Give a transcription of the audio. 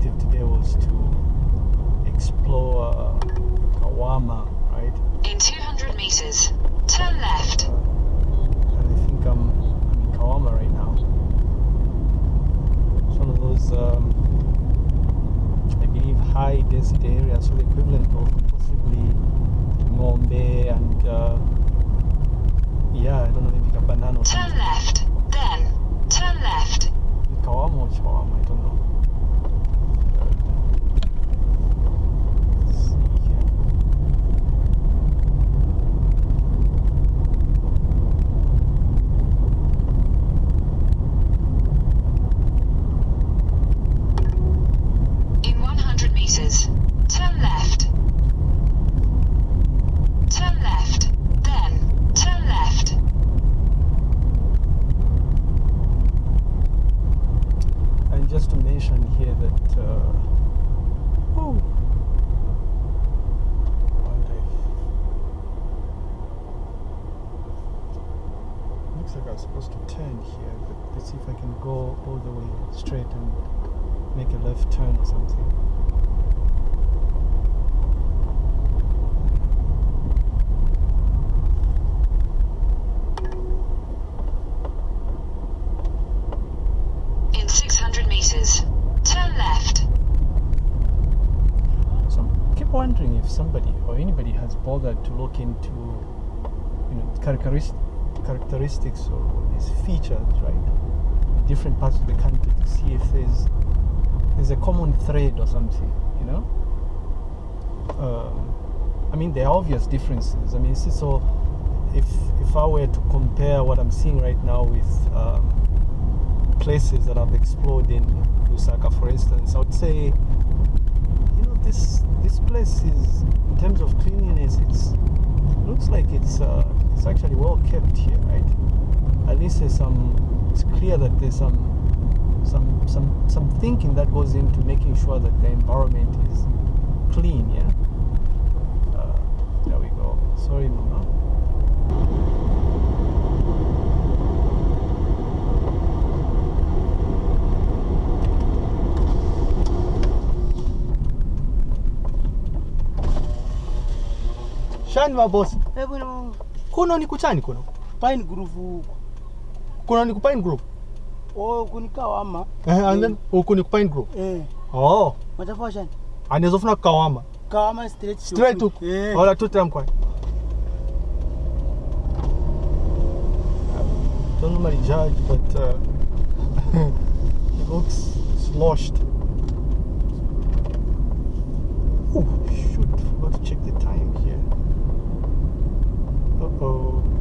objective today was to explore Kawama, right? In 200 meters, go all the way straight and make a left turn or something. In 600 meters, turn left. So I keep wondering if somebody or anybody has bothered to look into, you know, characteristic, characteristics or these features, right? Different parts of the country to see if there's there's a common thread or something, you know. Um, I mean, there are obvious differences. I mean, see, so if if I were to compare what I'm seeing right now with um, places that I've explored in Lusaka, for instance, I would say you know this this place is in terms of cleanliness it's looks like it's uh, it's actually well kept here right at least there's some it's clear that there's some some some some thinking that goes into making sure that the environment is clean yeah? Uh, there we go. Sorry mama. Shani Eh bwana, kuno ni kuchani kuno Grove huko kuna Nikupine Group? Oh, kunikawama. Eh, and then eh. oh, kunikupine group. Eh. Oh. Matafashion. Anaweza kufuna kawama. Kawama straight straight to. Eh. Wala tu tram kwa. Don't normally judge but uh, it looks sloshed. Oh shoot, forgot to check the time here. Uh oh.